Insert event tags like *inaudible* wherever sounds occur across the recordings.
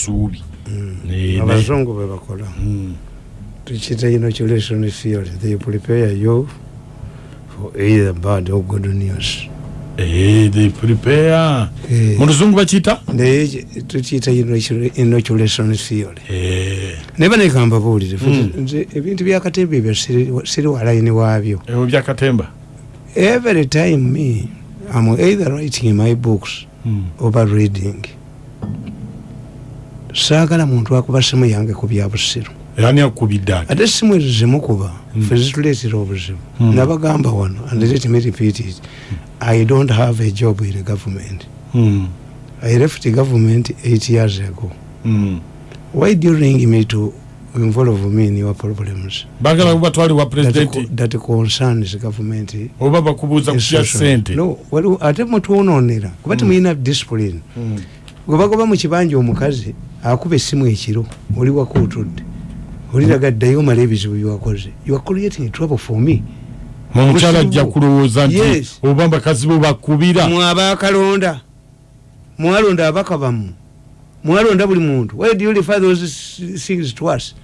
suubi abazungu bebakola tukiyita inoculation theory they prepare you for either bad or good news Eh, they prepare Eh. mu luzungu bakiyita naye tukiyita inocu- inoculation theory Eh, naye nekamba buulire nze ebintu byakatembe ebyo siri- walayini waabyo ebyo byakatemba every time me am either writing my books Mm. oba reading saagala muntu akuba simu yange ku byabusiru ani akubidde ati? Ate simu ezo zimukuba fe zituleetera obuzibu. Mm. nabagamba wano and let me repeat it i don't have a job in government. Mm, i left government eight years ago. Mm. why do you ring me to involve me in your problems? Bagala kubatwali wa that, pulezidenti co- that concerns government. Oba bakubuuza ku kya institution? sente no waliwo ate mutwononera kuba temulina discipline. Mm. Gwe bagoba mu kibanja omukazi akuba essimu ekiro oli wakuutudde. Oliraga ddayo omala ebizibu byewakoze you are creating trouble for me. Omukyala ajja kulowooza nti oba bakazi bo bakubira. Mwe abakalonda mwalonda abaka bammwe mwalonda buli muntu. Why do you refer those things to us?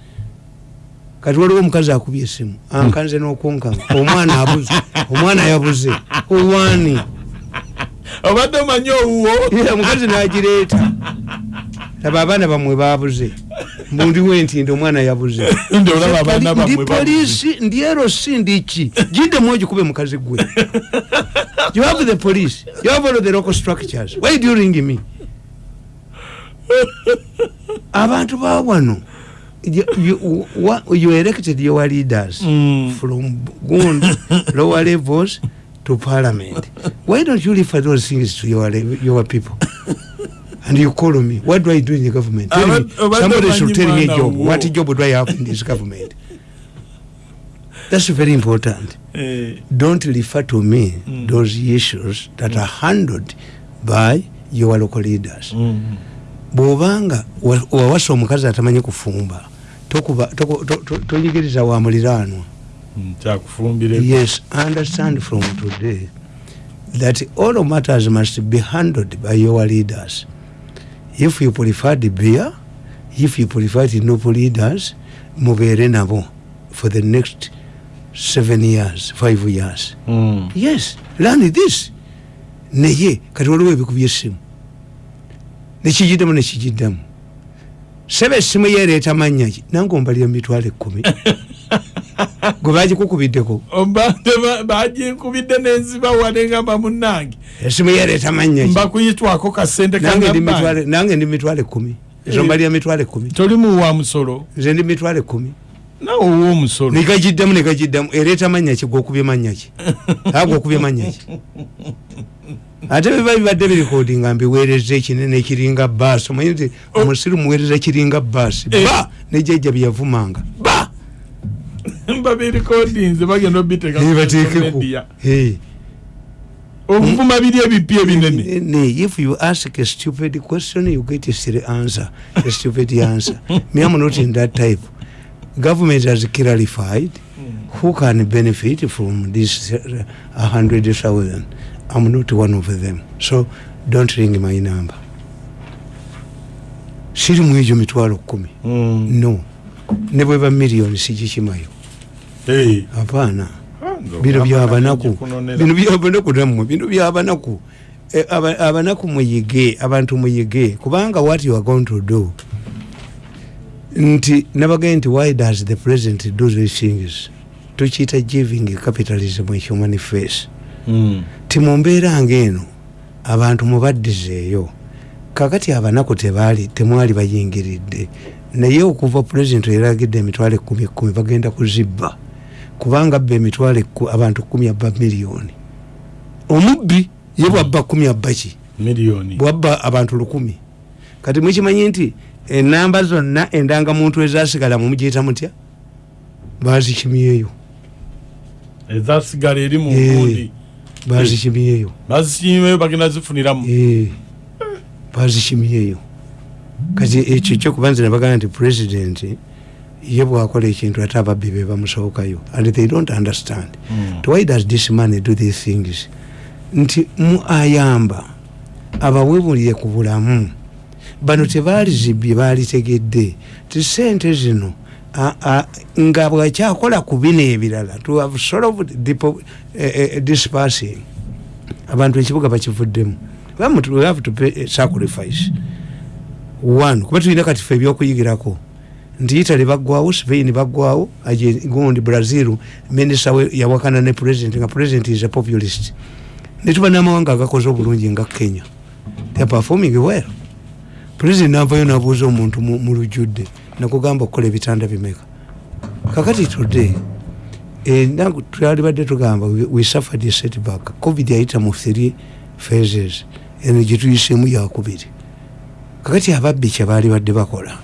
Kati waliwo omukazi akubye essimu. Ankanze n'okunkanga omwana abuze. Omwana yabuze. Owani obadde omanyi owuwo? Omukazi n'agireeta. Laba abaana bamwe babuze mbundiwo enti ndi omwana yabuze. *laughs* Ndi polisi ndi erosi ndiki giddemu ogikube mukazi gwe. You have the police. You have all the local structures. Why do you ring me? Abantu ba wano you, you, you elected your leaders Mm. from gund lower levels to parliament why don't you refer those things to your, your people and you call me what do i do in the government tell me, somebody should tell me a job what job do i have in this government that's very important Eh, don't refer to me Mm. those issues that are handled by your local leaders mm. bwobanga wa- wawasa omukazi atamanyi kufumba tokuba- toko- to- to- toyigiriza wa muliraanwa Mm, kyakufumbire yes understand from today that all matters must be handled by your leaders. If you prefer the beer if you prefer the noble leaders mubeere nabo for the next seven years five years. Mm. yes learn this. Naye kati waliwo ebikubya essimu nekigiddemu nekigiddamu sebe essimu yeereeta mannya nange ombalira mitwalo ekkumi *laughs* gwe bagikukubiddeko baginkubidde nenziba wane ngamba munnange. Essimu yeereeta mannya ki? Mbakuyitwako kasente nange ndi mitwalo- nange ndi mitwalo ekkumi toli muwa musolo. Nze ndi mitwalo ekkumi nawe owa omusolo. Negagiddemu negagiddamu ereeta mannya ki? Gwokubye mannya ki? Aa gwokubye mannya ki? Ate biba bibadde birikodinga nga mbiweereza ekinene ekiringa baasi omanyi nti omusiru muweereza kiringa baasi ba! Nejjajja byeyavumanga ba babirikodinze bagenda obiteeka bateekeko. Eh. okuvuma biri ebipya ebinene. Ne, if you ask a stupid question you get a silly answer a stupid answer. *laughs* Me am not in that type. Government has clarified who can benefit from this uh, a hundred thousand. I'm not one of them. So don't ring my number. Siri mu egyo mitwalo kumi. Mm. no. Ne bweba miliyoni sigikimayo. Apaana bino byabanaku bino byabanaku nammwe bino byabanaku Eh, aba- abanaku muyige abantu muyige. Kubanga what you are going to do? Nti nabagaye nti why does the president do these things? Tukiyita giving capitalism a human face Mm. ti mu mbeera ngaeno abantu mubaddizeeyo. Kakati abanaku tebaali temwali bayingiridde. Naye okuva pulezidenti eragidde emitwalo ekumi ekumi bagenda kuzibba kubanga abba emitwalo abantu kumi abba miliyoni omubbi ye bwabba kumi abba ki? Bwabba abantu lukumi. Kati mukimanyi nti enamba zonna endangamuntu ezasigala mumugiyita mutya? Bazikimyeyo ezasigala eri mu Eh. gundi bazikimyeyo bazisiimeyo bagenda zifuniramu. Eh, bazikimyeyo kati ekyo kyokuba nze nebagamba nti president ye bwakola ekintu ate ababbi be bamusobokayo and they don't understand. Mm. Why does this man do these things nti mu ayamba abawebulire ku bulamu bano tebaali zibye baalitegedde. Ti sente zino nga bwakyakola ku bino ebirala to have solved depo- eh, eh, dispersing abantu ekibuga bakivuddemu. We have to pay a sacrifice. One kuba tulina kati fe ebyokuyigirako nti italy baggwawo spain baggwawo gundi brazil minista we yawakana ne president nga president is a populist. Netuba n'amawanga agakoze obulungi nga kenya. They are performing well. President navayo nabuuza omuntu mu lujjudde nakugamba okukola ebitanda bimeka. Kakati today eh, nangu twali badde tugamba we suffered a setback. Covid yayita mu three phases eno gyetuyisemu yakubiri. Kakati ababbi kyebaali badde bakola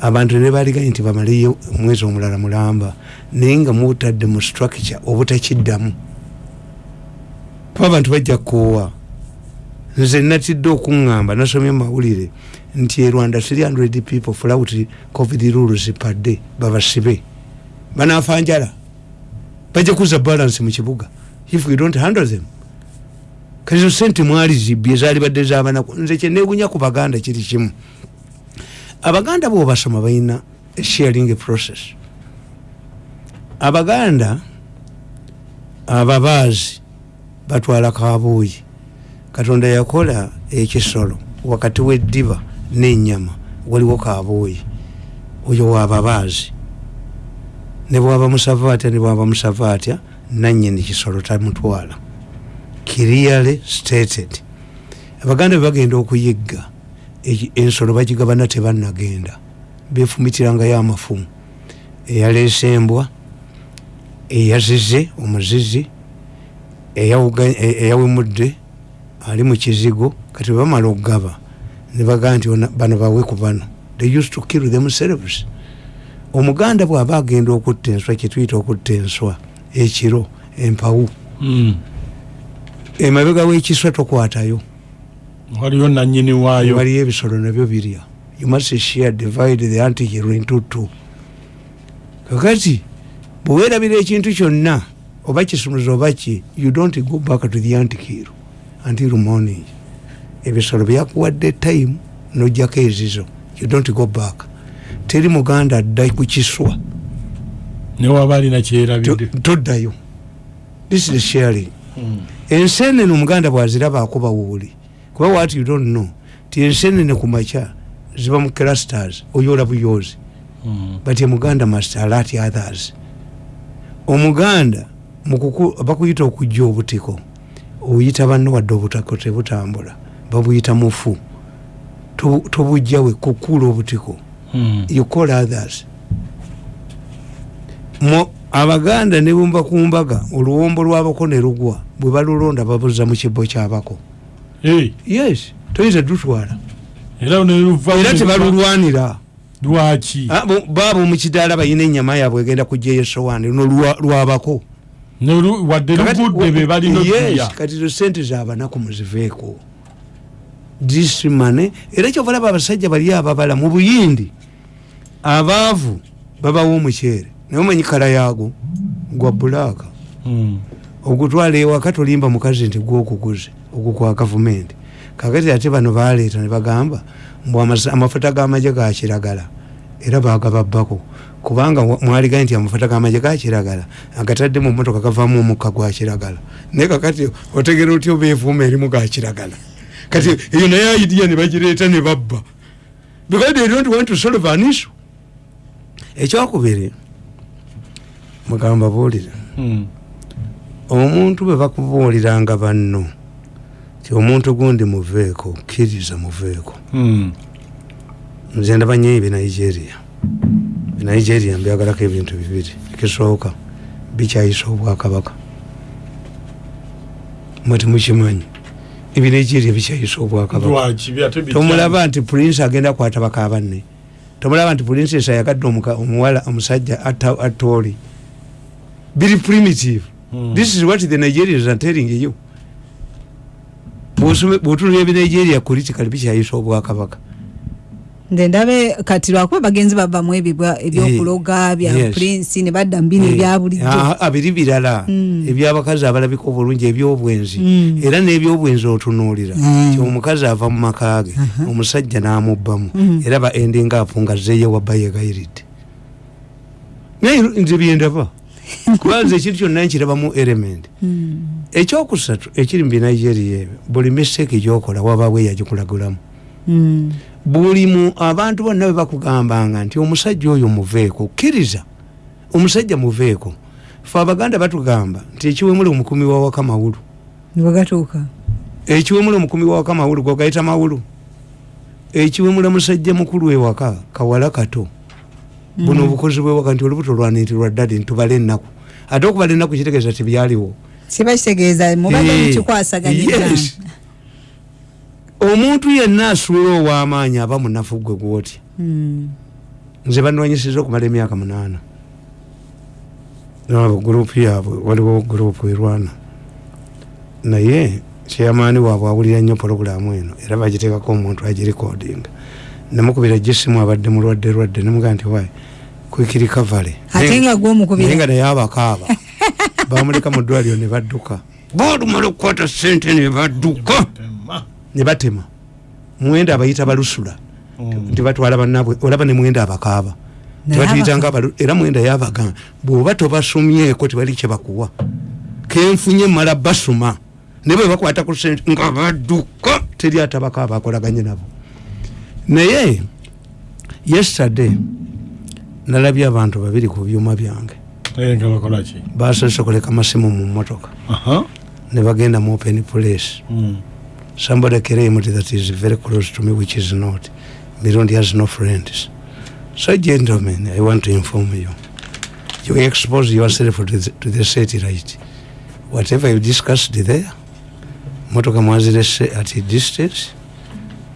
abantu ne baliganye nti bamaleyo omwezi omulala mulamba naye nga mutadde mu structure obutakiddamu. Kuba abantu bajja kukoowa. Nze natidde okuŋŋamba nasomye mumawulire nti e rwanda 300 people flout covid rules per day babasibe. Banafa njala. Bajja kuza balance mu kibuga. If we don't handle them kazo sente mwali zibye zaali badde zabanaku nze kyeneegunya ku baganda kiri kimu abaganda bwobasoma balina sharing process. Abaganda ababaazi batwala kabuuyi. Katonda yakola ekisolo wakati weddiba nenyama waliwo kabuuyi. Oyo wababaazi ne bwaba musava atya ne bwaba musava atya nanyini kisolo tamutwala. Clearly stated. Abaganda bebagenda okuyigga ensolo bagigabana tebanagenda befumitirangayo amafumu eyaleese embwa eyazize omuzizi e- eyawemudde ali mu kizigo kati bamala okugaba. Nebagaa nti bano bawe ku bano. They used to kill themselves. Omuganda bw'aba agenda okutta enswa kyetuyita okutta enswa ekiro empawu Mm. emabega w'ekiswa tokwatayo waliyo nanyini waayo. Waliyo ebisolo nabyo birya. You must share divide the antihero into two. Kakati bwewerabira ekintu kyonna oba kisumuza oba ki you don't go back to the antihero until morning. Ebisolo byakuwadde time nojjako ezizo. You don't go back. Teri muganda adda ku kiswa. Newaba alina kyerabidde. Toddayo. This is sharing. Mm. ensenene omuganda bwaziraba akuba wuuli kuba what you don't know ti ensenene ku makya ziba mu clusters oyoola buyoozi Mm. but emuganda must alert others. Omuganda mukuku- bakuyita okujja obutiko oyita banno wadde obutako tebutambula babuyita mufu Tobu- tobujjawe kukuula obutiko. Mm. you call others. Mo- abaganda ne bumba ku mbaga oluwombo lwabako ne lugwa bwe balulonda babuza mu kibbo kyabako yes toyinza dutwala era tebalulwanira lwaki? Ah, bo- baabo mukidaala balina enyama yaabwe egenda kujjayo esowaani luno lwa- lwabako. Wadde lugudde be balina Yes, okulya kati zo sente zabanaku muziveeko. Disimane era kyovalaba abasajja bali ababala mu buyindi abaavu babawa omuceere. Naye omanyi kala yaago? Gwa bulaaka Mm. ogutwala ewaka tolimba mukazi nti gwokuguze ogwo kwa gavumenti. Kakati ate bano baleeta ne bagamba amasa- amafuta g'amagye ga kiragala era bagababbako kubanga wa- mwaligaye nti amafuta g'amagye ga kiragala agatadde mu motoka gavamu omukka gwa kiragala. Naye kakati otegera otya obeevuuma erimu ga kiragala? Kati eyo naye aidiya ne bagireeta ne babba. Because they don't want to solve an issue ekyokubiri mugamba buulire. Mm. omuntu bwe bakubuuliranga banno ti omuntu gundi muveeko kkiriza muveeko Mm. nze ndaba nnyo ebinigeria binigeria mbyagalako ebintu bibiri. Ekisooka bikyayisa obwakabaka. Mwe temukimanyi. Ebinigeria bikyayisa obwakabaka. Tomulaba nti prince agenda kwata baka banne. Tomulaba nti princess ayagadde omuwala omusajja atta atta oli. Biri primitive. Mm. this is what the nigerians are telling you bw'otunula ebinigeria political bikyayisa obwakabaka nze ndabe kati lwakuba bagenzi bavamu ebibwa ebyokuloga bya yes. prince ne badda mu bino ebya bulijjo Ah, ah, biri birala Mm. ebyabakazi abalabika obulungi ebyobwenzi Mm. era n'ebyobwenzi otunuulira Mm. omukazi ava mu maka ge omusajja n'amubbamu Mm. era ba ending up nga zeeyewabba yegayiridde naye nze byendaba kubanza ekintu kyonna nkirabamu element. Mm. ekyokusatu ekiri mu binigeria ebyo buli mistake gyokola wabaawo eyagikulagulamu. Mm. buli mu abantu bonna bwe bakugambanga nti omusajja oyo muveeko kkiriza omusajja muveeko. Fe abaganda batugamba nti ekiwemula omukumi wawaka mawulu. Nebwegatuuka ekiwemula omukumi wawaka mawulu gwagayita mawulu. Ekiwemula musajja mukulu ewaka kawala kato buno obukozi bwewaka nti olubuto lwanitirwa ddadi ntubala ennaku. Ate okubala ennaku kitegeeza tibyaliwo kiba kitegeeza mubadde mukikwasaganyizanga yes. omuntu yenna asuula ow'amaanyi aba munafu gwe gwoti Mm. nze banwanyisiza okumala emyaka munaana. Nabo gurupu yaabwe waliwo gurupu erwana. Naye kyamaani waabwe awulira nnyo pologulamu eno era bagiteekako omuntu agirikodinga nemukubira gisimu abadde mulwadde lwadde nemugaa nti wayi kwikirikavale ate nga gwomukubira nga naye abakaaba *laughs* bamuleka mu ddwaliro ne badduka. Boolumala okukwata sente ne badduka. Ne batema. Mwenda abayita balusula. Nti batwala bannabwe olaba ne mwenda abakaaba. Tebatuyitanga era mwenda yabagamba bwoba tobasomyeko tebali kyebakuwa kenfunye mala basoma naye bwe bakwata ku sente nga badduka. Teri atabakaaba akolaganye nabo naye yesterday nalabye abantu babiri ku byuma byange. Nga bakolaki basose kuleka masimu mu motoka ne bagenda mu open place. Somebody came that is very close to me which is not. Mirundi has no friends. So gentlemen i want to inform you. You expose yourself to the, to the satellite. Whatever you discussed there motoka mwazirese at a distance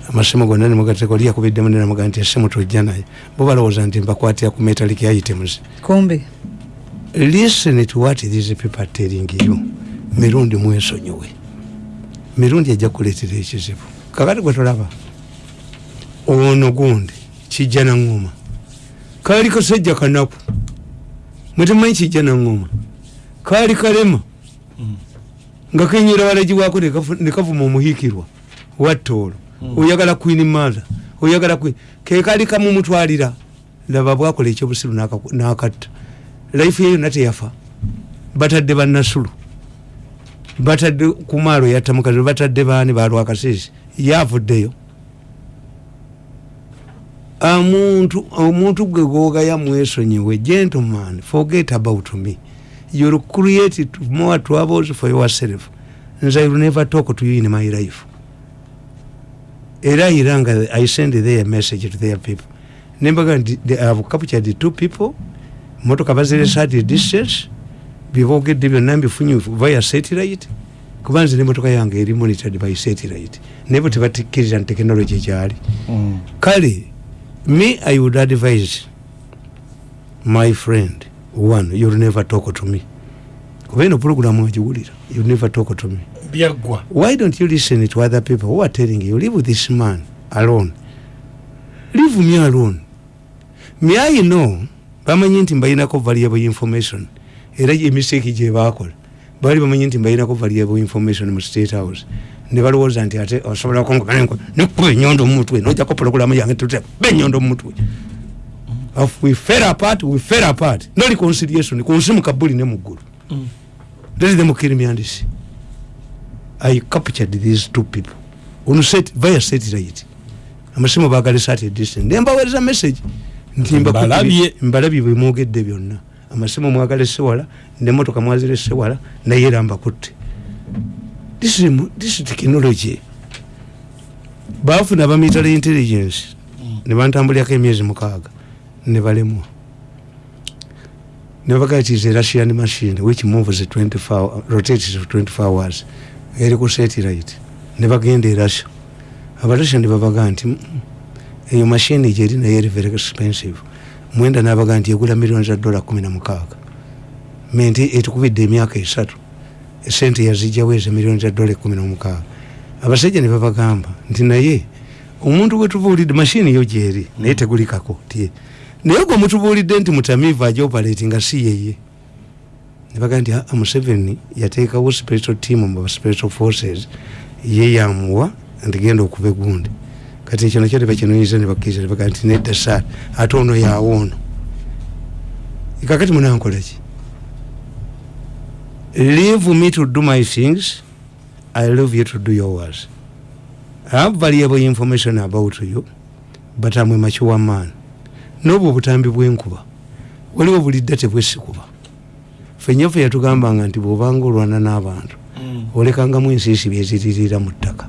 amasimu gonna nemugateko liyakubiddemu nenamuga nti esimu tojja naye. Bo balowooza nti mbakwatira ku metallic items. Kumbe listen to what these people are telling you. Mirundi mwesonyiwe. Mirundi ejja kuleetera ekizibu. Kakati gwe tolaba? Ono gundi kijja naŋŋoma kaali kasajja kanaku mwetemanyi kijja naŋŋoma kaali kalema. Nga kenyera walagiwaako nekavuma omuhiikirwa. Wattoolo oyagala queen mother. Oyagala queen. Kekaali kamumutwalira laba bwakola ekyobusiru n'akatta. Life ye yonna teyafa batadde bannasulu. Batadde kumaalo yattamukazi batadde baani balwakasiisi yavuddeyo. Omuntu omuntu gwe gwogaya mwesonyiwe gentleman forget about me. You'll create more troubles for yourself. Nze I will never talk to you in my life era iranga i send their message to their people. Nembaga nti they have captured two people. Motoka baziresa at a distance. Byebogedde byonna mbifunye via satellite. Kuba nze nemotoka yange eri monitored by satellite. Naye bwe tebatikkiriza nti technology ekyali kale me i would advise my friend one you'll never talk to me. Kuba eno puroguramu ogiwulira you'll never talk to me byaggwa why don't you listen to other people who are telling you leave this man alone. Leave me alone. Me i know bamanyi nti mbalinako variable information? Era emiseki gyebakola baali bamanyi nti mbalinako variable information mu state house. Ne balowooza nti ate osobola nekuba enyondo mumutwe nojako pologulamu yange tuba enyondo mumutwe If we fell apart we fell apart. No reconciliation kunsi mukabuli ne muggulu let them kill me and see I captured these two people. On set via satellite amasimu bagalesa at a distance nembaweereza message. Nti mbakubye- Mbalabye. mbalabye bwemwogedde byonna. Amasimu mwagalese wala nemotoka mwazirese wala naye era mbakutte this is, this is technology. Bafuna bamitala intelligence. Ne bantambulirako emyezi mukaaga. Ne balemwa. Nebagaa it is a russian machine which moves 24 rotates for 24 hours eri ku satellite ne bagenda e russia. Abarussia ne babagaa nti "Mm, eyo mashini gyeri naye eri very expensive. Mwenda nabagaa nti egula millioni za dola kumi na mukaaga. Menti etukubidde emyaka esatu esente yazijjawo ezo millioni za dola ekumi nomukaaga abasajja ne babagamba nti naye omuntu gwetubuulidde mashini yo gyeri naye tegulikako ti naye gwe mutubuulidde nti mutamiivu ajoparati nga si yeye nebaga nti "Ah, museveni yateekawo special team mu special forces. Ye yamuwa nti genda okuba egundi. Kati ekyo nakyo tebakinoyiza nebakkiriza nebaga nti nedda saa ate ono yaawo ono. Kakati munankolaki leave me to do my things. I love you to do yours. I have valuable information about you but I'm a mature man. N'obwo obutambi bw'enkuba waliwo bulidde tebwesikuba fenyefe yatugambanga nti bw'obanga olwana n'abantu olekangamu ensiisi byeziririra mu ttaka.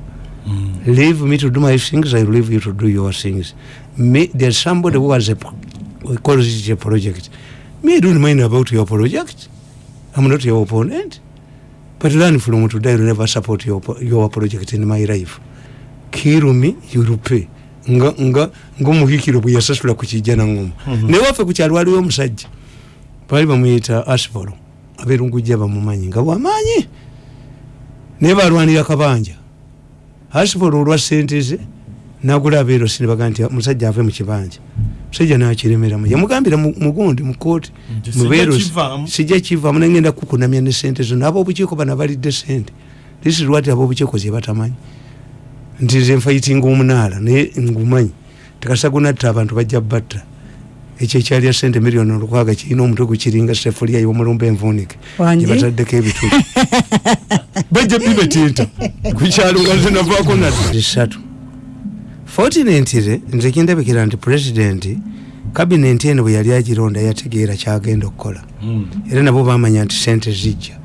Leave me to do my things i leave you to do your things. Me, there's somebody who has a, pro- we call it a project. Me i don't mind about your project. I'm not your opponent. But learn from today i'll never support your, your project in my life. Kill me you'll pay nga nga ngaomuhikiro bwe yasasula ku kijja nangoma naye waffe ku kyalo waliwo omusajja. Baali bamuyita asipolo abeerungujja bamumanyi nga bwamaanyi naye balwanira kabanja. Asipolo olwa sente ze nagula abeerosi ne baga nti musajja ave mu kibanja. Musajja nakiremeramu yamugambira mu- mugundi mu kooti Nti sijja mubeerosi sijja kivaamu nagenda kukunamya ne sente zo n'ab'obukiiko bano abalidde sente this is what ab'obukiiko ze batamanyi. Nti nze nfayitinga omunaala naye ngumanyi. Tekasagunatta abantu bajja batta ekyo ekyalya sente miliyoni olukwaga kirina omutwe gukiringa sefuliya y'omulumba envuunike Wangi? gyebataddeko ebituli *laughs* bajja bibetinta kukyalo nga zinavaako nasatu fortunately nze kindabikira nti pulezidenti kabinenti eno bwe yali agironda yategeera kyagenda okukola. Era nabo bamanya nti sente zijja.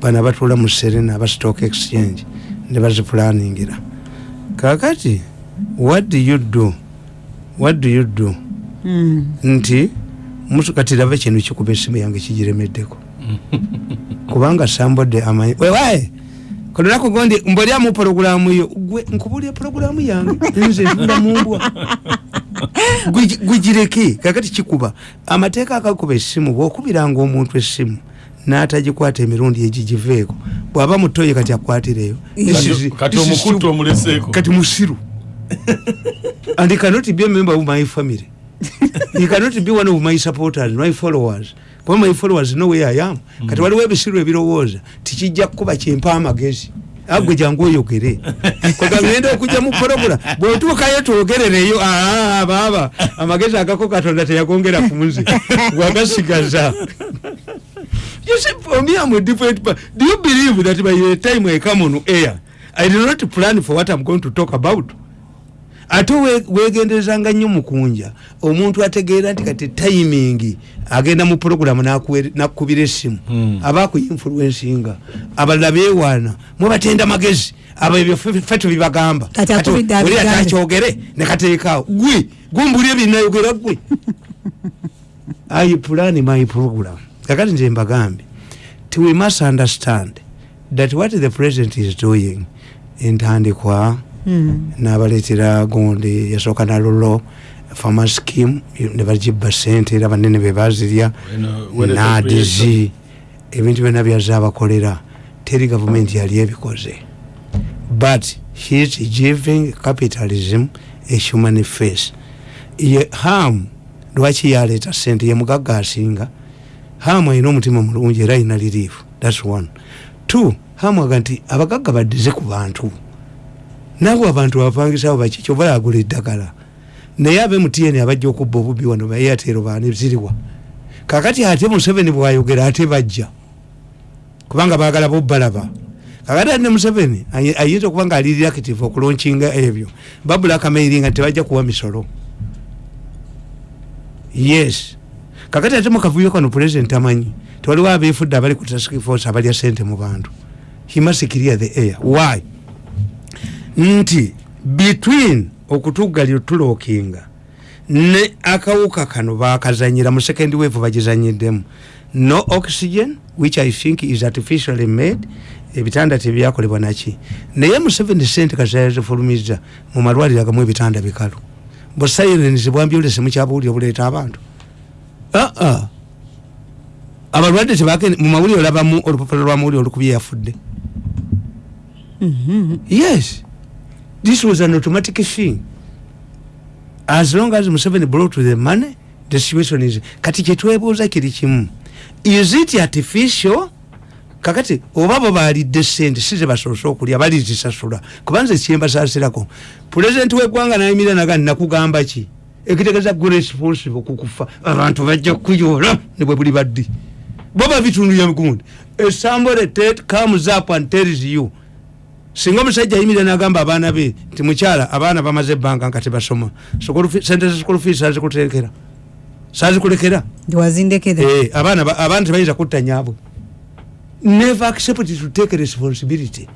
Bano abatuula mu serena aba stock exchange ne bazipulaningira kakati what do you do? What do you do. Nti mutu kati laba kino kikuba esimu yange kigiremeddeko. *laughs* Kubanga sambodde amanyi wewaye kalonako gondi mboliamu porogulamu yo. Gwe nkubulya porogulamu yange? Nze ntula mumbwa *laughs* Gwe- gwegireke kakati kikuba. Amateeka agakuba essimu bwokubiranga omuntu essimu n'atagikwata emirundi egigiveeko bw'aba mutoye kati akwatireyo. Kati musiru. *laughs* And cannot be a member of my family he cannot be one of my supporters my followers. Kuba my followers know where i am. Kati waliwo ebisiru ebirowooza tikijja kukuba kimpa amagezi agwe jangu oyogere. Kwegagenda okujja mu porogula bwetuukayo twogerereyo "Ah, baaba amagezi agako katonda teyagongera ku nze. Wagasigaza. You see, for me, I'm a different. Do you believe that by the time I come on air, I did not plan for what I'm going to talk about? Ate we- wegenderezanga nnyo mukunja omuntu ategeera nti kati timing agenda mu puroguramu nakukubira essimu. Hmm. aba akuinfluensinga abalala beewaana mwebatenda magezi abo ebyo ffe ffe tubibagamba oli atakyogere nekateekaawo gwe gumbulye binayogera gwe. I *laughs* plan my program? Kakati nze mbagambye ti we must understand that what the president is doing entandikwa. N'abaleetera gundi yasooka nalolo fama scheme ne bagibba sente era banene be bazirya nadizi. ebintu byonna byaza abakolera. Teri gavumenti yali ebikoze. But he is giving capitalism a human face. Ye ham lwaki yaleeta sente ye mugagga asinga. Hamu alina omutima mulungi era alina liriifu thats one. Two hamu aga nti abagagga baddize ku bantu nabo abantu bapangisawo baki kyova yagula eddagala. Naye abe mutn abajja okubba obubbi wano baeyatero baani ziriwa. Kakati ate museveni bwayogera ate bajja. Kubanga bagala bobalaba kakati ate ne museveni ayi- ayinza okuba nga ali reactive okulonkinga ebyo. Babula akamairi nga tebajja kuwa misolo. Yes. Kakati ate mukavuyo kano pulezidenti amanyi tewaliwo abeefudde abali ku task force abalya sente mu bantu. He must clear the air. Why nti between okutuggalira tulookinga ne akawuka kano bakazanyira mu second wave bagizanyiddemu. No oxygen which i think is artificially made ebitanda tebyakolebwa naki. Naye museveni sente kazazifulumiza mu malwaliro agamu ebitanda bikalu. Busirens bwambyolese mukyabuwulire buleeta abantu. Aa abalwadde tebagende mu mawulire olabamu olupapula lwa mawulire olukubye yafudde. Mhm. yes this was an automatic thing. As long as museveni brought the money the situation is kati kyetwebuuza kiri kimu. Is it artificial? Kakati oba bo balidde sente si zebasoose okulya balizisasula. Kubanze kyembasasirako pulezidenti weggwanga nayimira naga nakugamba ki? Ekitegeeza gwe responsible kukufa abantu bajja kuyoola ne bwe buli baddi. Bo babitundulya gundi esambole comes up and tells you singa omusajja ayimira nagamba abaana be nti mukyala abaana bamaze ebbanga nga tebasoma sente za school fees sazikutekera sazikulekera Eh, abaana ba- abaana tebayinza kutta nyaabwe never accept to take responsibility.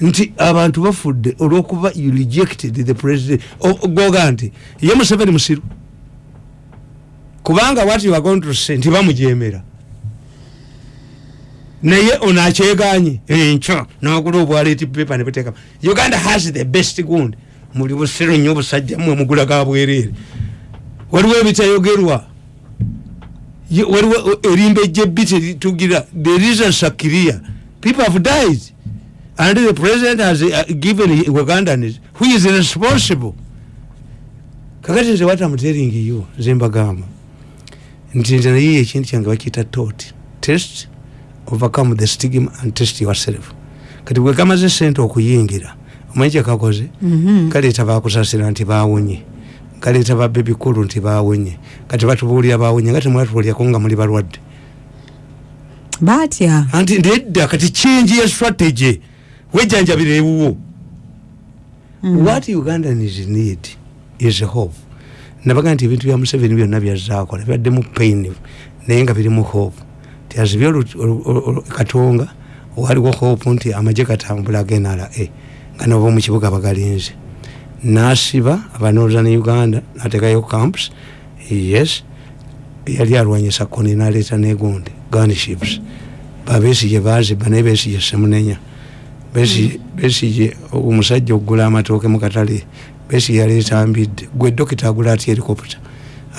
Nti abantu bafudde olwokuba you rejected the president goga nti ye museveni musiru. Kubanga what you are going to say ntibamujemera naye ono akyeganye enkyo nogula obwaleti pepa nebuteekama uganda has the best gund muli busiru nnyo obusajja mwe mugula ga bwereere. Waliwo ebitayogerwa. Waliwo erimba ejjebbi teritugira the reasons are clear people have died. And the president has uh, given ugandans who is responsible. Kakati nze what am telling you nze mbagamba. Nti nze naye ekintu kyange bakiyita tot test overcome the stigma and test yourself. Kati bwe kamaze sente okuyingira omanyi kyekakoze Mhm. kaleeta bakusasira nti bawonye kaleeta babbe bikulu nti bawonye kati batubuulira bawonye nga temwatubuulyako nga muli balwadde. Batya anti nedda kati change ya strategy. Wejjanjabira ewuwo. Mm. what ugandans need is hope. Nabaga nti ebintu bya museveni byonna byazaakola bibaddemu pain naye nga birimu hope tiazibye katonga waliwo hope nti amaje katambula agenala nga nabo mukibuga bagalinze. Nasiba abanooza ne uganda natekayo camps. Yes yali alwanyisa koni naleeta negundi gunships. Babesije baziba naye besije semunenya. Besije omusajja okugula amatooke mukatale besige yaleeta mbidde gwe dokita agula ati helicopter?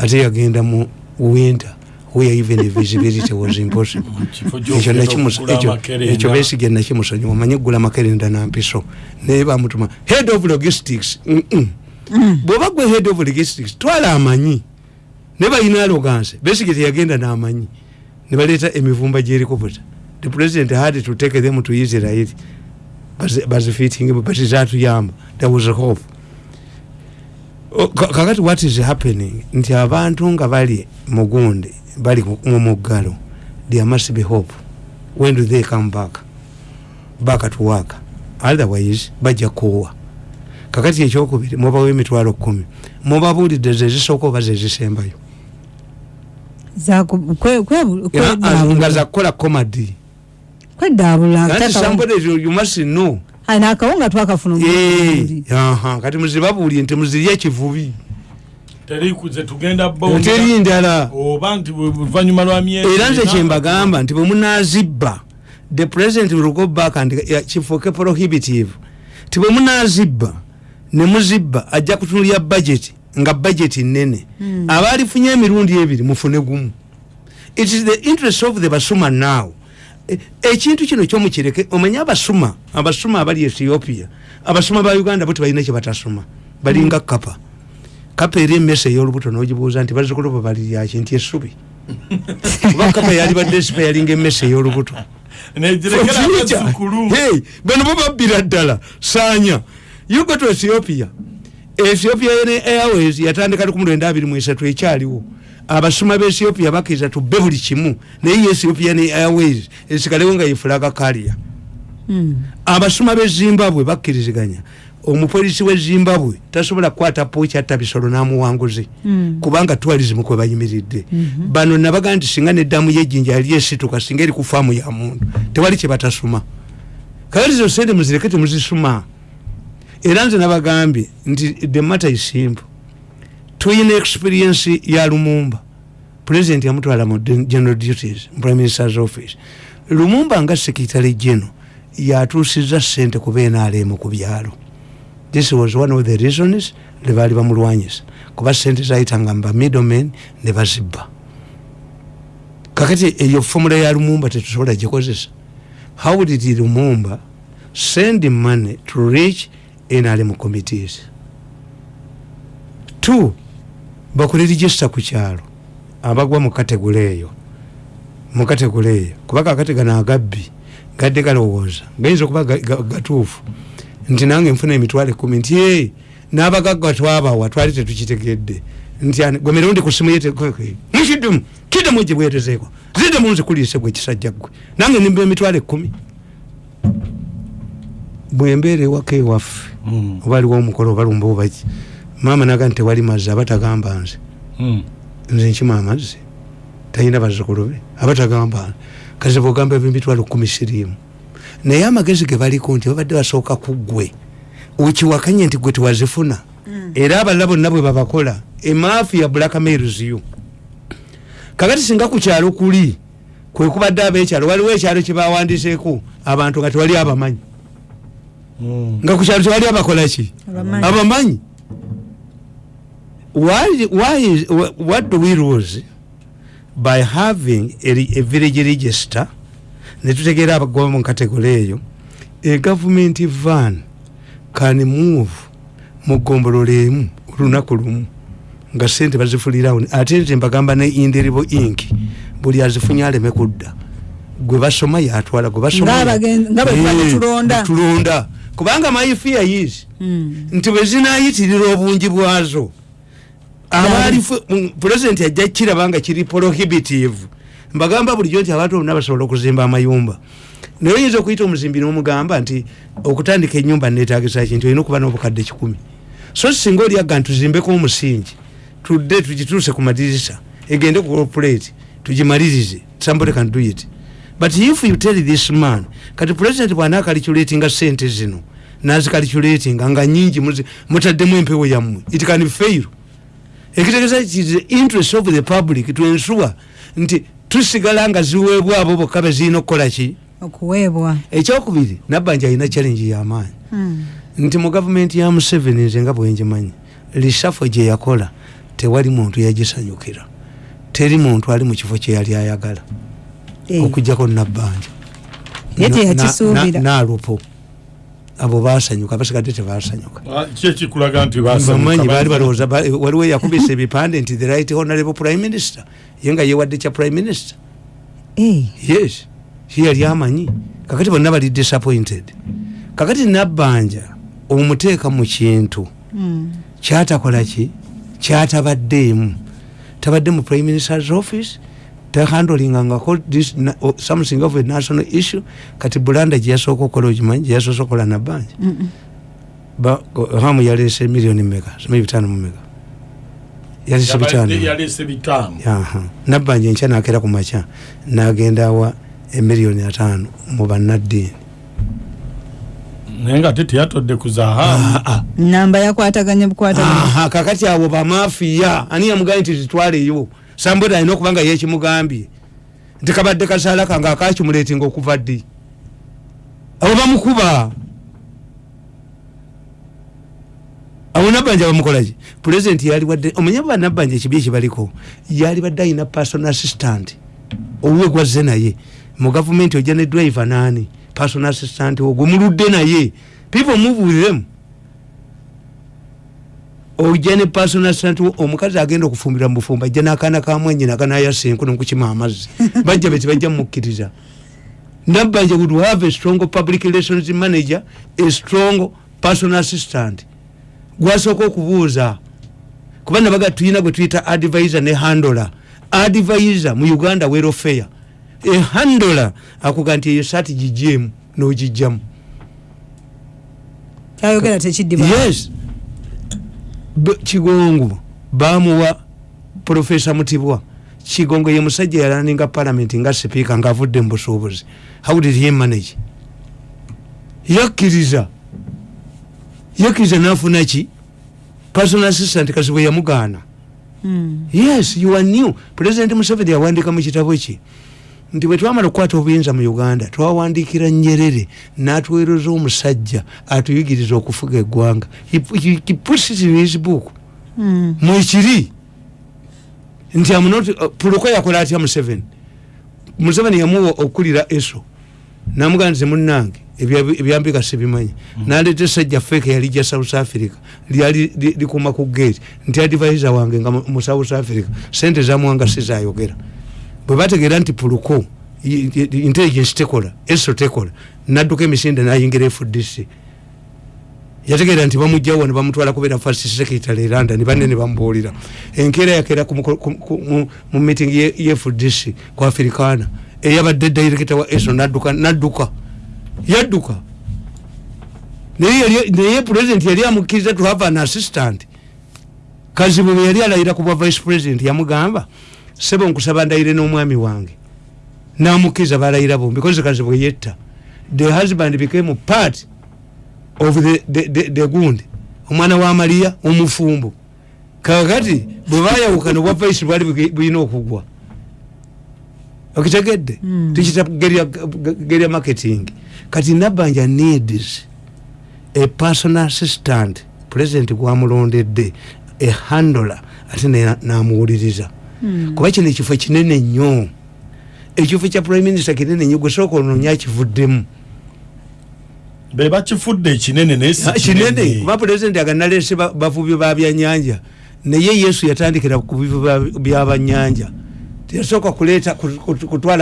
Ate yagenda mu winter where even the visibility was impossible. *laughs* Ekyo besige nakimusonyiwa omanye gula makerenda nampiso naye bamutuma head of logistics mm-mm. bwoba gwe head of logistics twala amanyi. Ne balina aloganse besige teyagenda n'amanyi ne baleeta emivumba gy'helicopter the president had to take them to israel. Bazi- bazifiitinge but zatuyamba there was a hope. O- ka- kakati what is happening? Nti abantu nga bali mugundi bali mu- mu muggalo. There must be hope. When do they come back? Back to work. Otherwise bajja kuwa. Kakati ekyokubiri mubawo emitwalo kumi mubabuulidde zezisooka oba zezisembayo nga zakukola comedy. Kweddaabula Anti Taka- somebody you you must know. Ayi, nakawunga twakafuna omulundi. Eh, aha, kati muzibabuulye nti muzirye ekivubi terikuze tugenda teri ndala. Oba nti oluvanyuma lwa myezi era nze kyembagamba nti bwe munazibba the president will go back and kifuuke prohibitive. Ti bwe munazibba ne muzibba ajja kutunulya budget nga budget nene Mm. abaalifunye emirundi ebiri mufune gumu. It is the interest of the basuma now. E- ekintu kino kyomukireke omanye abasuma abasuma abali ethiopia abasuma ba uganda bo tebalina kyebatasoma balinga kapa kapa eri emmese ey'olubuto nogibuuza nti bazukulu bwe baliryaki nti essubi. *laughs* Kuba kapa yali badde sipa yalinga emmese ey'olubuto. Bano bo babbira ddala. Saanya. You go to ethiopia. Ethiopia ne airways yatandika ku mulwenda abiri mu esatu ekyaliwo. Abasuma ba ethiopia bakkiriza tubbe buli kimu. Naye ethiopia ne airways esigalewo nga yefulaga kalia Mm. abasuma be zimbabwe bakkiriziganya omupolisi we zimbabwe tasobola kukwata pokyatta bisolo n'amuwanguzi. Mm. kubanga tourism kwe bayimiridde. Bano nabaga nti singa neddamu yejjinja yali esituka singa eri ku faamu ya muntu tewali kyebatasuma kakati zo sente muzireke temuzisuma era nze nabagambye nti the matter is simple. Tuyina experience ya lumumba. President yamutwala mu general duties mu prime minister's office. Lumumba nga secretary general yatuusiza sente ku benalemu ku byalo this was one of the reasons lebaali bamulwanyisa kuba sente zayitanga muba middlemen ne bazibba kakati eyo fomula ya lumumba tetusobola gikozesa how did lumumba send money to reach nrm committees two bakole register ku kyalo abagwa mu kategule eyo. Mu kategule eyo kuba kakati gano agabbi gadde galowooza gayinza okuba ga- ga- gatuufu nti nange nfuna emitwalo ekumi nti e n'abagagga twabawa twali tetukitegedde. Nti gwe mirundi ku simu yetekeke mukiddemu kiddemu gye bwerezeeko ziddemu nzikuliise gwe ekisajja ggwe nange nimba emitwalo ekumi bwembeera ewaka ewaffe Mm. oba aliwo omukolo oba lumba obaki maama naga nti tewali mazzi aba tagamba nze. Mm. nze nkima amazzi talina bazzukulu be aba tagamba nze. Kazi bwogamba ebimitwalo kumi siriimu naye amagezi ge baliko nti babadde basooka ku ggwe okiwakanye nti gwe tewazifuna. Era abalala bonna bwe babakola emafiya blackmailsyo kakati singa ku kyalo kuli kwe kubadde ab'ekyalo waliwo ekyalo kyebawandiseeko abantu nga tewali abamanyi. Mm. nga ku kyalo tewali abakolaki Abamanyi. what do we lose by having a, a village register netutegeera abagoba mu kategole eyo a government van can move mu ggombolola emu olunaku lumu nga sente bazifulirawo ate nze mbagamba ne indiribo inc buli azifunye aleme kudda gwe basoma yatwala gwe basoma Ng'abagen- nga bwe tuba tulonda. tulonda kubanga my fear is Mm. nti bwe zinayitirira obungi bwazo abaali pulezidenti ajja kiraba nga kiri prohibitive mbagamba bulijjo nti abantu bonna basobola okuzimba amayumba. Naye oyinza okuyita omuzimbi nomugamba nti okutandika enyumba netagisa ki nti olina okuba n'obukadde kikumi. So singa oliaga nti tuzimbeko omusingi tudde tugituuse ku madirisa egende ku operate tugimalirize somebody can do it. But if you tell this man kati president bwanaakaliculatinga sente zino nazikaliculatinga nga nyingi mutaddemu empewo yammwe it can fail. Ekitegeeza it is the interest of the public to ensure nti tusigala nga ziweebwa abo bokka bezirina okukola ki? Okuweebwa. Ekyokubiri nabbanja alina challenge y'amaanyi Mm. nti mu gavumenti ya museveni nze nga bwenjimanyi lisafo gye yakola tewali muntu yagisanyukira. Teri muntu ali mu kifo kyeyali ayagala. Eh, okugjako nabbanja Ye teyakisuubira. nalupo abo basanyuka basigadde tebasanyuka. Bamanyi baali balowooza ba- waliwo eyakubisa ebipande nti the right honorable prime minister. Ye nga yewadde kya prime minister. Eh, yes ye yali amanyi. Kakati bonna bali disappointed. Kakati nabbanja omuteeka mu kintu. Mm. kyatakola ki? Kyatabaddeemu. Tabadde mu prime minister's office tehandlingangako this na- o- something of a national issue kati bulanda gyeyasooka okukola okimanyi gyeyasoose okukola go- hamu yaleese miliyoni meka simanyi bitaano mu meka yaleese bitaano. nabbanja enkya nakera ku makya nagenda awa emiliyoni ataano mu bannaddiini naye nga te teyatodde ku zahabu namba yakwataganye bukwataganye Aha, kakati abo bamafiya ani yamugambye nti zitwaleyo sambodi alina okuba nga yekimugambye nti kabadde kasaala kange akakimuleetinga okuva ddi? Abo bamukuba. Abo nabbanja bamukolaki pulezidenti yali wadde omanye banabbanja ekibi ekibaliko? Yali badde alina personal assistant. Owuwe gwazze naye. Mu gavumenti ojja ne driver naani personal assistant ogwo muludde naye. People move with them ojja ne personal assistant wo, omukazi agenda okufumbira mu bufumba ajja n'akaana kamwenyi nakanayasa enku nokukima amazzi. *laughs* Bajja beti bajja mumukkiriza nabbanja would have a strong public relations manager a strong personal assistant? Gwasooka okubuuza. Kuba nabaga tuyina gwe tuyita advisor ne handola. Advisor mu uganda welfare e handola akuga nti eyo saati gijjeemu n'ogijjamu kyayogera tekiddiba. Yes kigongo. Bamuwa profesa mutibwa. Kigongo ye musajja yalaninga parliament nga sipiika ngaavudde mu busuubuzi. How did he manage? Yakkiriza. Yakkiriza nafuna ki? Personal assistant kasi bwe yamugaana. Mm. yes you are new. President museveni yawandika mu kitabo kye nti bwe twamala okukwata obuyinza mu uganda twawandikira nyerere n'atuweereza omusajja atuyigiriza okufuga eggwanga. He pu- he- he puts it in his book. Mm. mwekiri nti amunoti puluko yakola atya museveni museveni yamuwa okukulira eso. Namugaa nze munange ebya- ebyambika sibimanyi. Naleeta esajja feke yali ja south africa. Lyali li- likuma ku gate. Nti advisor wange nga mu- mu south africa. Sente zamuwanga sizayogera bwe bategeera nti puluko intelligence tekola eso tekola nadduka emisinde nayingira fdc yategeera nti bamugjawo ne bamutwala kubeera first secretary eranda ne banne ne bamubuulira enkeera yakeera mu- meeting ye ye fdc ku afrikaana eyabadde director wa eso nadduka nadduka yadduka. Naye president yali amukkiriza to have an assistant. Kazibu bwe yali alayira ku bwa vice president yamugamba sebo nkusaba ndayire n'omwami wange. Namukkiriza balayira bombi because kazibu bwe yetta. The husband became part of the, the, the, the gundi omwana wa mariya omufumbo. Kakati bwe bayawukana obwa vice bwali bulina okugwa. Okitegedde? Mm. tukita gerya marketing. Kati nabanja needs a personal assistant. President gwamulondedde a handler ate namuwuliriza. Mm. Kuba kino ekifo kinene nnyo ekifo kya prime minister kinene nnyo gwesooka onoonya kivuddemu be bakifudde ekinene naye Ah, kinene kuba pulezidenti aganalese ba- bavubi ba byannyanja naye yesu yatandikira ku bivu ba- byabanyanja teyasooka kuleeta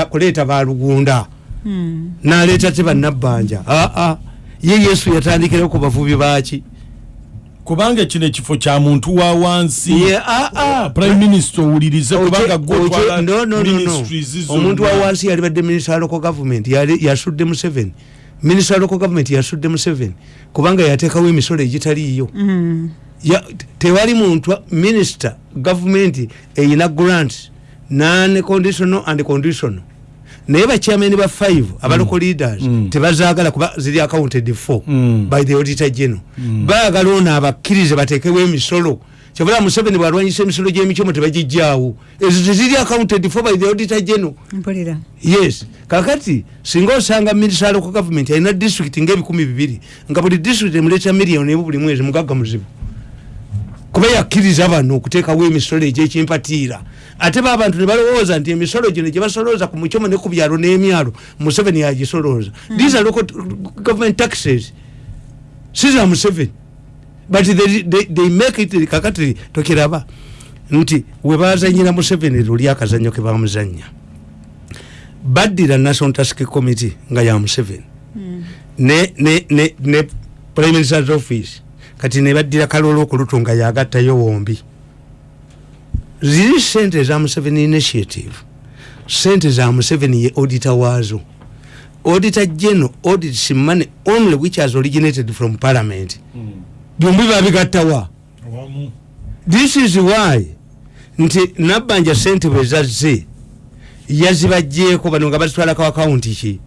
kuleeta balugunda Mm. naleeta te bannabbanja aa ye yesu yatandikira ku bavubi baki kubanga kino ekifo kya muntu wa wansi ye aa prime minister owulirize kubanga gwe otwala no, no, no, no. ministries omuntu zonna. wa wansi yalibadde minisita wa local government yali- yasudde museveni minisita wa local government yasudde museveni kubanga yateekawo emisolo egitaliiyo Mm. ya, tewali muntu minisita gavumenti eyina grant non conditional and conditional naye bachairman ba 5 abalocal leaders Mm. tebazagala kuba ziri accounted for Mm. by the auditor general. Baagala ono abakkirize batekewo emisolo. Kyobula museveni bwalwanyisa emisolo gyemicomo tebagijjaawo. Ezo teziri accounted for by the auditor general. Yes. Kakati singa osanga minisita local government alina district ngaebikumi bibiri nga buli district emuleeta miliyoni emu buli mwezi mugagga muzibu kuba yakkiriza bano okuteekawo emisolo egyekimpatiira ate ba bantu ne balowooza nti emisolo gino gyebasolooza ku mucomo ne ku byalo n'emyalo museveni yagisolooza. These are local government taxes. Si za museveni. But they, they, they make it kakati tokiraba nti webazanyira museveni luli akazanyo ke bamuzanya baddira national task committee nga ya museveni. Ne, ne, ne, ne prime minister's office kati nebaddira kalolo okulutu nga yagattayo wombi. Ziri sente za museveni initiative. Sente za museveni ye auditor waazo. Auditor general audits money only which has originated from parliament. Byombi babigattawa this is why nti nabbanja sente bwezazze yazibajjeeko bano nga bazitwalako akawunti ki?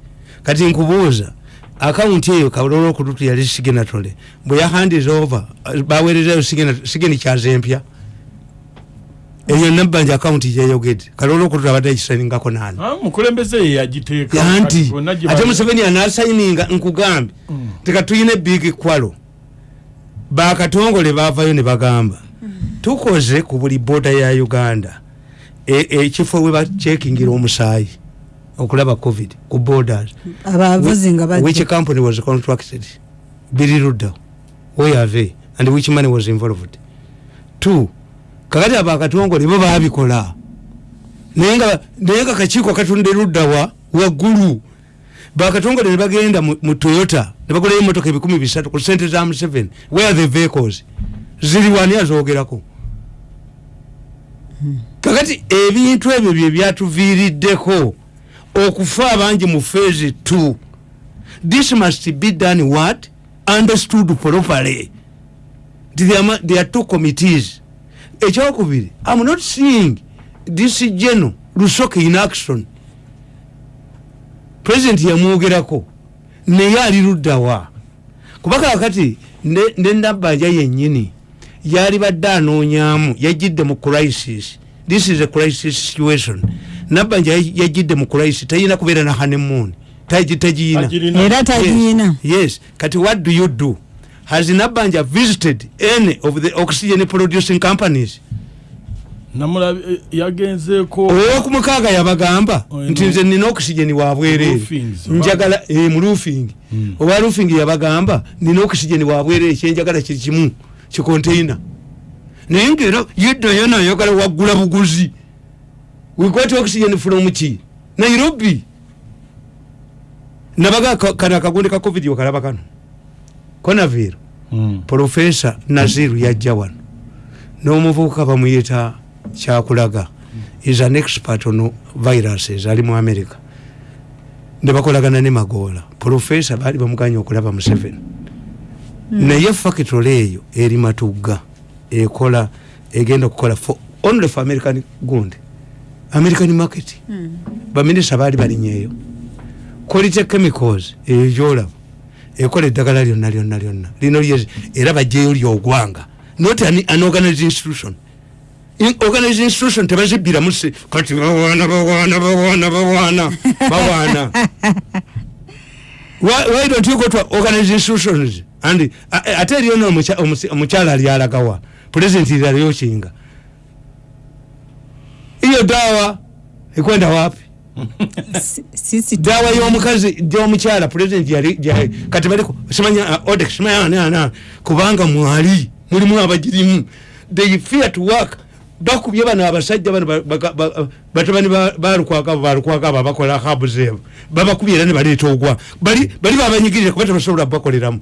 Kati nkubuuza akawunti eyo kalolo okututu yali signatory bwe yahandiza over. Baweerezayo signa- sigeni kyazempya eyo nabbanja akawunti gyeyogedde kalolo okututu abadde agisayiningako nani? Ah, anti gye ate museveni anasayininga nkugambe. Mm. tekatuyina big kwalo. Bakatongole bavayo ne bagamba. Tukoze ku buli boda ya uganda. E- ekifo we bacekingira omusaayi okulaba covid ku borders. Abavuzi nga which bajja company was contracted? Biri luddawo where are they and which money was involved? Two. Kakati abo akatongole bo babikola naye nga naye nga kakiiko katunde luddawa waggulu. Bakatongole ne bagenda mu toyota ne bagulayo emotoka ebikumi bisatu ku sente za museveni where are the vehicles? Ziri wani azogerako kakati ebintu ebyo bye byatuviiriddeko okufa abangi mu phase two. This must be done what? Understood properly. There are, two committees. Ekyokubiri i'm not seeing this general lusoke in action. President yamwogerako naye ali luddawa kuba kakati ne- ne nabbanja yennyini yali badde anoonyamu yajjidde mu crisis. This is a crisis situation nabbanja yajjidde mu crisis tayina kubeera na hanemoon tagiyina. Agirina. era tagiyina. Yes, yes. kati what do you do? Has nabanja visited any of the oxygen producing companies? Eh, yagenzeeko owokumukaaga yabagamba Oh, nti nze nina wabwereere Roofings, njagala eh, mu roofing. Mm. oba roofing yabagamba nina okisigeni wabwereere kyenjagala kiri kimu kikonteina naye ngaera yeddayo nayagala waggula buguzi wekwati okisigeni from ki nairobi. Nabaga ka- kano akagunde ka covid okalaba kano. Konaviro Mm. profesa naziru yajja wano n'omuvubuka bamuyita kyakulaga. Is an expert on viruses. Ali mu america. Nebakolagana ne magoola profesa baali bamuganya okulaba mu seven naye factory eyo eri matugga ekola egenda okukola for only for american gundi american market. Baminisita baali balinyeeyo. Quality chemicals? Eyo gyolaba. Ekola eddagala lyonna lyonna lyonna. Lino lyezi era bajjeyo lyogwanga not an, an organized institution. In- organized institution tebazibbiramu se kati bawaana bawaana bawaana bawaana *laughs* bawaana. Why, why don't you go to organized institutions? And a- a- ate eryona omukyala alyalagawa. President lyalyokinga iyo dawa ekwenda wapi? Si- sisi dawa y'omukazi gyomukyala president yali gyali- kati baliko simanya uh, odex simanya ani ani ani, kubanga mwali mulimu abagirimu they fear to work. Bakubye bano abasajja bano ba- ba- ba- batabani ba- balukwaka balukwaka abo abakola habu zeebo babakubye era ne baleeta ogwa. Bali bali babanyigirire kuba tebasobola bakoleramu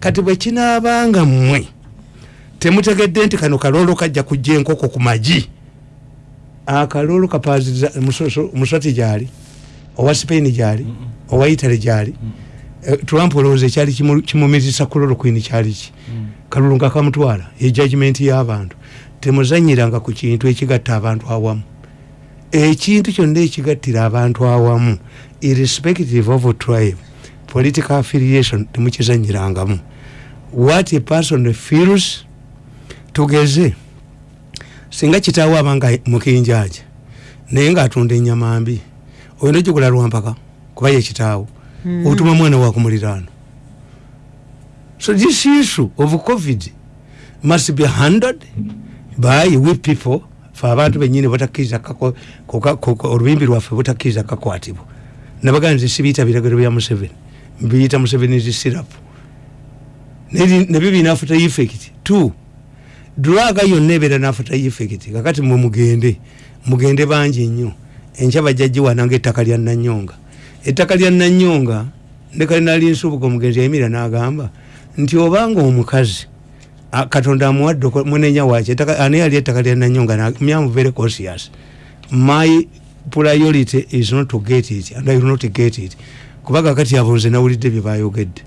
kati bwe kinaabanga mmwe temutegedde nti kano kaloolo kajja kujja enkoko ku magi akaloolo kapaziza musati gyali owa spain gyali owa italy gyali. Eh, trump olowooza ekyali kimu- kimumizisa kulolokwini kyaliki kalulu nga kamutwala ejajimenti y'abantu. Temuzanyiranga ku kintu ekigatta abantu awamu. Ekintu kyonna ekigattira abantu awamu irrespective of tribe political affiliation temukizanyirangamu. What a person feels tugeze singa kitaawo abanga mukinjaja naye ngaatunda enyama mbi oyina ogigula lwampaka kuba yekitaawo Mm. otuma mwana wakumuliraano so this issue of covid must be handled by we people fe abantu benyini batakkiriza olubimbi lwaffe butakkiriza kakwatibwa. Nabagaa nze sibiyita biragiro bya museveni mbiyita museveni zisirapu nebyo birina after effect. Two duraga yonna ebeera nafata effect kakati mwe mugende mugende bangi nnyo. Enkya bajjagiwana ngaettaka lya nanyonga. Ettaka lya nanyonga ne kalinali nsubuga omugenzi yayimira n'agamba nti obanga omukazi katonda amuwadde munenya ettaka- ani yali ettaka lya nanyonga? Am very conscious. My priority is not to get it and I will not get it. Kuba kakati abo nze nawulidde bye bayogedde